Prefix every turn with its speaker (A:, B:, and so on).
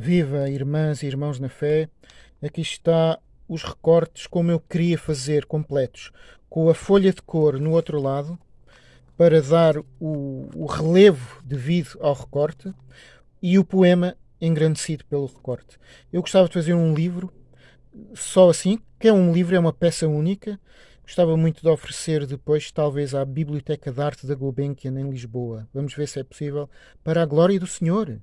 A: Viva, irmãs e irmãos na fé. Aqui está os recortes como eu queria fazer, completos, com a folha de cor no outro lado, para dar o, o relevo devido ao recorte e o poema engrandecido pelo recorte. Eu gostava de fazer um livro só assim, que é um livro, é uma peça única. Gostava muito de oferecer depois, talvez, à Biblioteca de Arte da Gulbenkian em Lisboa. Vamos ver se é possível, para a glória do Senhor